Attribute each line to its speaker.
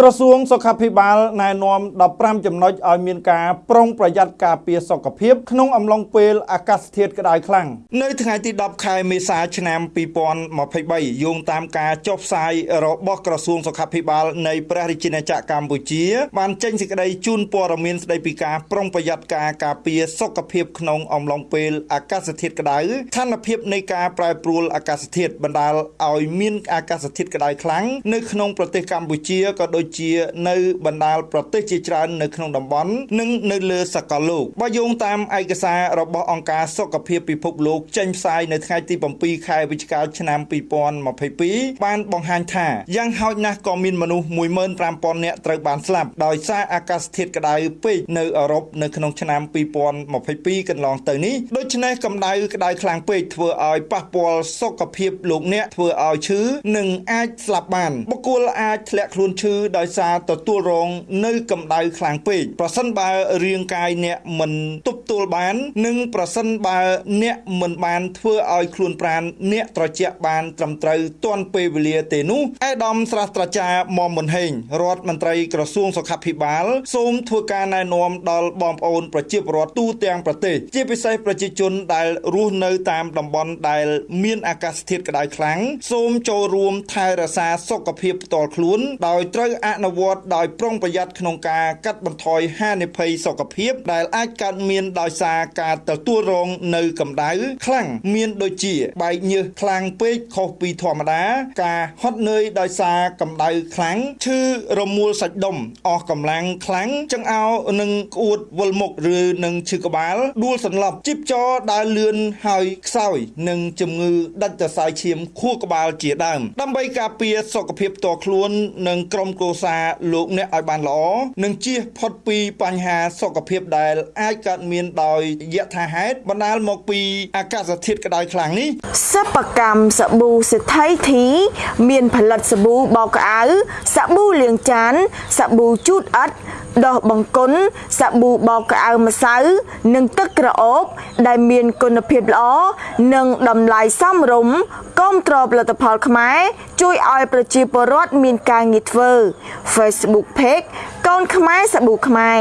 Speaker 1: ក្រសួងសុខាភិបាលណែនាំ15ចំណុចឲ្យមានការប្រុងប្រយ័ត្នការពារសុខភាពក្នុងអំឡុងពេលអាកាសធាតុក្តៅខ្លាំងនៅថ្ងៃទី10ខែមេសាឆ្នាំ2023យោងតាមការចុះផ្សាយរបស់ក្រសួងសុខាភិបាលនៃព្រះរាជាណាចក្រកម្ពុជា បានចេញសេចក្តីជូនព័ត៌មានស្តីពីការប្រុងប្រយ័ត្នការការពារសុខភាពក្នុងអំឡុងពេលអាកាសធាតុក្តៅស្ថានភាពនៃការប្រែប្រួលអាកាសធាតុបណ្ដាលឲ្យមានអាកាសធាតុក្តៅខ្លាំងនៅក្នុងប្រទេសកម្ពុជាក៏ដូចជានៅបណ្ដាលប្រទេសជាច្រើននៅក្នុងតំបន់និងនៅលើសកលលោកបើយោងតាមឯកសាររបស់អង្គការសុខភាពពិភពលោកចេញផ្សាយនៅថ្ងៃទី7ខែវិច្ឆិកាឆ្នាំ2022បានបង្ហាញថាយ៉ាងហោចណាស់ក៏មានមនុស្ស15000នាក់ត្រូវបានស្លាប់ដោយសារអាកាសធាតុក្តៅពេកនៅអឺរ៉ុបនៅក្នុងឆ្នាំ2022កន្លងទៅនេះដូច្នេះកម្ដៅក្តៅខ្លាំងពេកធ្វើឲ្យប៉ះពាល់សុខភាពលោកអ្នកធ្វើឲ្យឈឺនិងអាចស្លាប់បានបុគ្គលអាចធ្លាក់ខ្លួនឈឺដោយសារទទួលរងនៅកម្ដៅខ្លាំងពេកប្រសិនបើរាងកាយអ្នកមិនទប់ ទល់បាន និងប្រសិនបើអ្នកមិនបានធ្វើឲ្យខ្លួនប្រាណអ្នកត្រជាក់បានត្រឹមត្រូវទាន់ពេលវេលាទេនោះអេដាមស្រះត្រាចារមុំមុនហេងរដ្ឋមន្ត្រីក្រសួងសុខាភិបាលសូមធ្វើការណែនាំដល់បងប្អូនប្រជាពលរដ្ឋទូទាំងប្រទេសជាពិសេសប្រជាជនដែលរស់នៅតាមតំបន់ដែលមានអាកាសធាតុក្តៅខ្លាំងសូមចូលរួមថែរក្សាសុខភាពផ្ទាល់ខ្លួន ដោយត្រូវអនុវត្តដោយប្រុងប្រយ័ត្នក្នុងការកាត់បន្ថយហានិភ័យសុខភាពដែលអាចកើតមានដោយសារការទទួលរងនៅកម្ដៅខ្លាំងមានដូចជា បែកញើសខ្លាំងពេកខុសពីធម្មតា ការហត់នឿយដោយសារកម្ដៅខ្លាំងឈឺរមួលសាច់ដុំអស់កម្លាំងខ្លាំងចង្អោរនិងក្អួតវិលមុខឬនឹងឈឺក្បាលដួលសន្លប់ជីបចរដើរលឿនហើយខ្សោយនិងជំងឺដាច់សរសៃឈាមខួរក្បាលជាដើមដើម្បីការពារសុខភាពផ្ទាល់ខ្លួននិងក្រុមគ្រួសារលោកអ្នកឲ្យបានល្អនិងជៀសផុតពីបញ្ហាសុខភាពដែលអាចកើតមានដោយយថាហេតុបណ្ដាលមកពីអាកាសធាតុក្តៅខ្លាំងនេះ
Speaker 2: សិប្បកម្មសាប៊ូសេដ្ឋីធី មានផលិតសាប៊ូបោកក្អៅសាប៊ូលាងចានសាប៊ូជូតអិតដោះបង្គន់សាប៊ូបោកក្អៅម្សៅនិងទឹកក្រអូប ដែលមានគុណភាពល្អនិងតម្លៃសមរម្យគាំទ្រផលិតផលខ្មែរ ជួយឲ្យប្រជាពលរដ្ឋមានការងារធ្វើ Facebook Page កូនខ្មែរសាប៊ូខ្មែរ